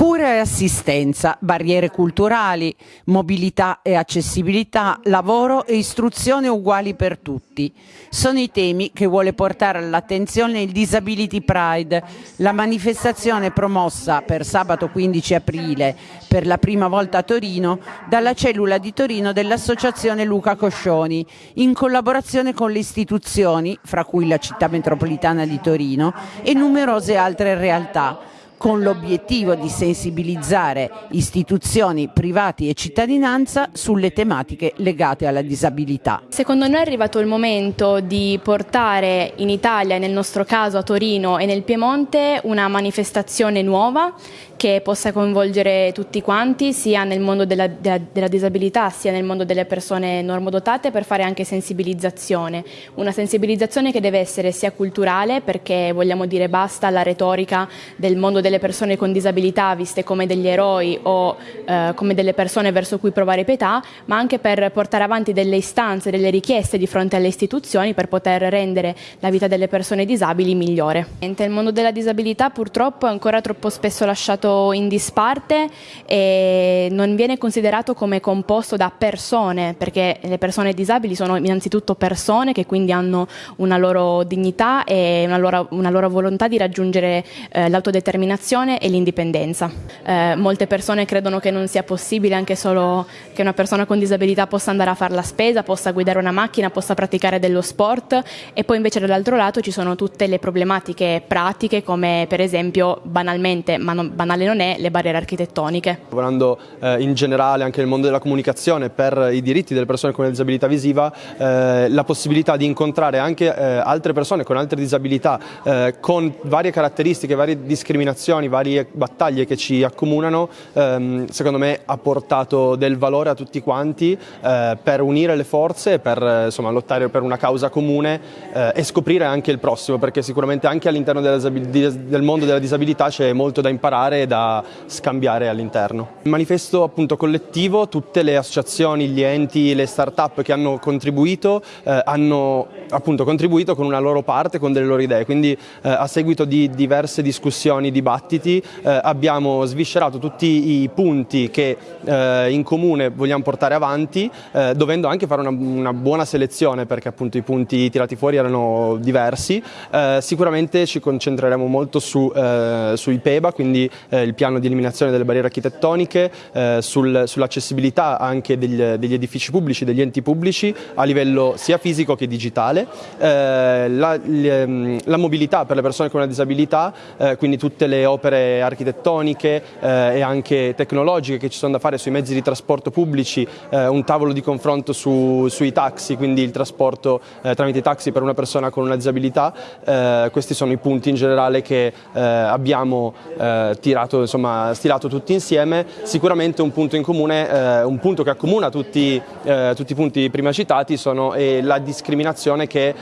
Cura e assistenza, barriere culturali, mobilità e accessibilità, lavoro e istruzione uguali per tutti. Sono i temi che vuole portare all'attenzione il Disability Pride, la manifestazione promossa per sabato 15 aprile per la prima volta a Torino dalla cellula di Torino dell'Associazione Luca Coscioni, in collaborazione con le istituzioni, fra cui la città metropolitana di Torino, e numerose altre realtà con l'obiettivo di sensibilizzare istituzioni, privati e cittadinanza sulle tematiche legate alla disabilità. Secondo noi è arrivato il momento di portare in Italia, nel nostro caso a Torino e nel Piemonte, una manifestazione nuova che possa coinvolgere tutti quanti, sia nel mondo della, della, della disabilità, sia nel mondo delle persone normodotate, per fare anche sensibilizzazione. Una sensibilizzazione che deve essere sia culturale, perché vogliamo dire basta alla retorica del mondo della delle persone con disabilità viste come degli eroi o eh, come delle persone verso cui provare pietà, ma anche per portare avanti delle istanze, delle richieste di fronte alle istituzioni per poter rendere la vita delle persone disabili migliore. Il mondo della disabilità purtroppo è ancora troppo spesso lasciato in disparte e non viene considerato come composto da persone, perché le persone disabili sono innanzitutto persone che quindi hanno una loro dignità e una loro, una loro volontà di raggiungere eh, l'autodeterminazione l'autodeterminazione e l'indipendenza. Eh, molte persone credono che non sia possibile anche solo che una persona con disabilità possa andare a fare la spesa, possa guidare una macchina, possa praticare dello sport e poi invece dall'altro lato ci sono tutte le problematiche pratiche come per esempio banalmente, ma non, banale non è, le barriere architettoniche. Lavorando eh, in generale anche nel mondo della comunicazione per i diritti delle persone con disabilità visiva, eh, la possibilità di incontrare anche eh, altre persone con altre disabilità eh, con varie caratteristiche, varie discriminazioni discussioni, varie battaglie che ci accomunano, ehm, secondo me ha portato del valore a tutti quanti eh, per unire le forze, per insomma, lottare per una causa comune eh, e scoprire anche il prossimo, perché sicuramente anche all'interno del mondo della disabilità c'è molto da imparare e da scambiare all'interno. Il manifesto appunto collettivo, tutte le associazioni, gli enti, le start-up che hanno contribuito eh, hanno appunto contribuito con una loro parte, con delle loro idee, quindi eh, a seguito di diverse discussioni, dibattiti, eh, abbiamo sviscerato tutti i punti che eh, in comune vogliamo portare avanti, eh, dovendo anche fare una, una, buona selezione perché appunto i punti tirati fuori erano diversi. Eh, sicuramente ci concentreremo molto su, eh, sui PEBA, quindi il piano di eliminazione delle barriere architettoniche, sul, sull'accessibilità anche degli, degli, edifici pubblici, degli enti pubblici a livello sia fisico che digitale, la, la, mobilità per le persone con una disabilità, quindi tutte le opere architettoniche eh, e anche tecnologiche che ci sono da fare sui mezzi di trasporto pubblici, eh, un tavolo di confronto su, sui taxi, quindi il trasporto eh, tramite taxi per una persona con una disabilità, eh, questi sono i punti in generale che eh, abbiamo eh, tirato, insomma, stilato tutti insieme, sicuramente un punto in comune, un punto che accomuna tutti, tutti i punti prima citati sono la discriminazione che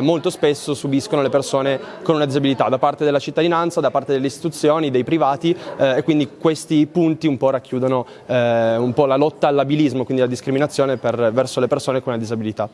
molto spesso subiscono le persone con una disabilità da parte della cittadinanza, da parte delle istituzioni istituzioni, dei privati eh, e quindi questi punti un po' racchiudono eh, un po' la lotta all'abilismo, quindi la discriminazione per, verso le persone con una disabilità.